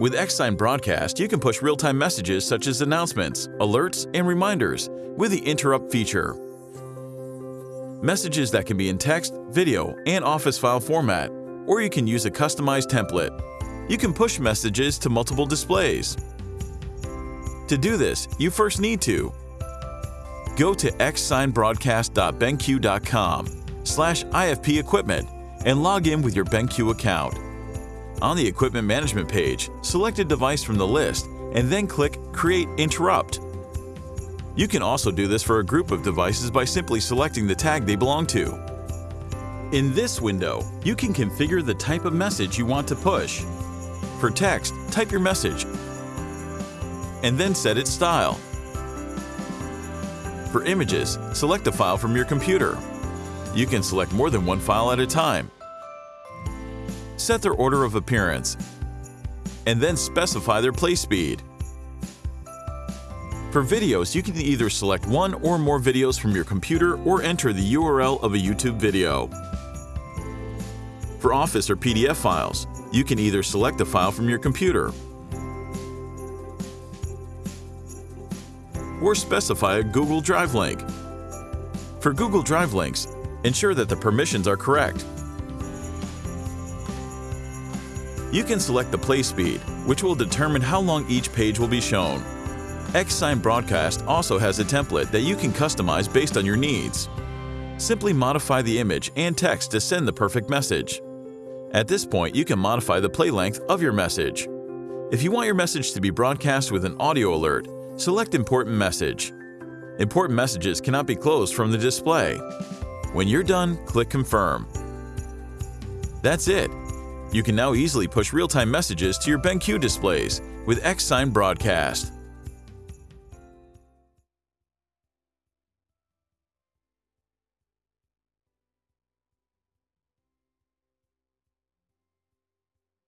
With Xsign Broadcast, you can push real-time messages such as announcements, alerts, and reminders with the interrupt feature. Messages that can be in text, video, and Office file format, or you can use a customized template. You can push messages to multiple displays. To do this, you first need to go to xsignbroadcast.benq.com slash IFP equipment and log in with your BenQ account. On the Equipment Management page, select a device from the list and then click Create Interrupt. You can also do this for a group of devices by simply selecting the tag they belong to. In this window, you can configure the type of message you want to push. For text, type your message and then set its style. For images, select a file from your computer. You can select more than one file at a time. Set their order of appearance and then specify their play speed. For videos, you can either select one or more videos from your computer or enter the URL of a YouTube video. For Office or PDF files, you can either select a file from your computer or specify a Google Drive link. For Google Drive links, ensure that the permissions are correct. You can select the play speed, which will determine how long each page will be shown. Xsign Broadcast also has a template that you can customize based on your needs. Simply modify the image and text to send the perfect message. At this point, you can modify the play length of your message. If you want your message to be broadcast with an audio alert, select Important Message. Important messages cannot be closed from the display. When you're done, click Confirm. That's it. You can now easily push real-time messages to your BenQ displays with Xsign Broadcast.